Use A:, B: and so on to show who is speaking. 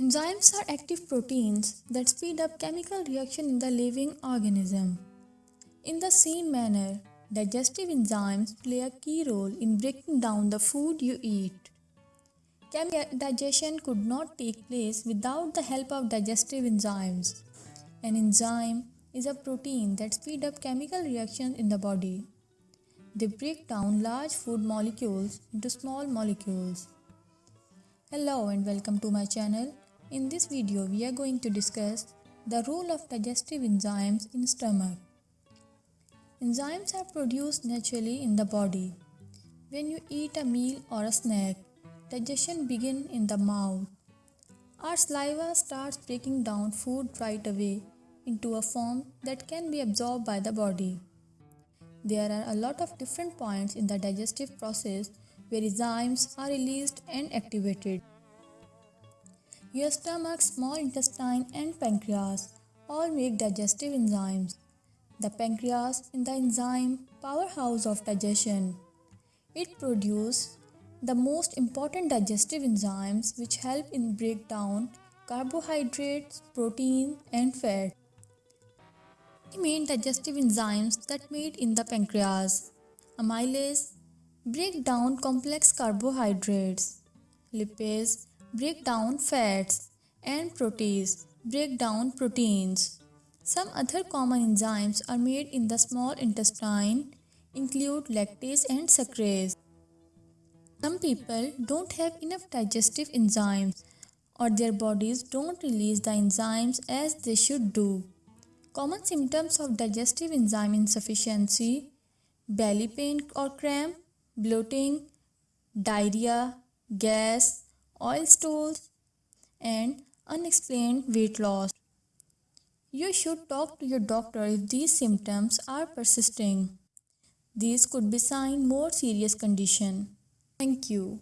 A: Enzymes are active proteins that speed up chemical reaction in the living organism. In the same manner, digestive enzymes play a key role in breaking down the food you eat. Chemical digestion could not take place without the help of digestive enzymes. An enzyme is a protein that speeds up chemical reactions in the body. They break down large food molecules into small molecules. Hello and welcome to my channel. In this video, we are going to discuss the role of digestive enzymes in stomach. Enzymes are produced naturally in the body. When you eat a meal or a snack, digestion begins in the mouth. Our saliva starts breaking down food right away into a form that can be absorbed by the body. There are a lot of different points in the digestive process where enzymes are released and activated. Your stomach, small intestine and pancreas all make digestive enzymes. The pancreas is the enzyme powerhouse of digestion. It produces the most important digestive enzymes which help in break down carbohydrates, protein and fat. The main digestive enzymes that made in the pancreas. Amylase break down complex carbohydrates. Lipase break down fats and protease break down proteins. Some other common enzymes are made in the small intestine include lactase and sucrase. Some people don't have enough digestive enzymes or their bodies don't release the enzymes as they should do. Common symptoms of digestive enzyme insufficiency belly pain or cramp, bloating, diarrhea, gas, oil stools, and unexplained weight loss. You should talk to your doctor if these symptoms are persisting. These could be sign more serious condition. Thank you.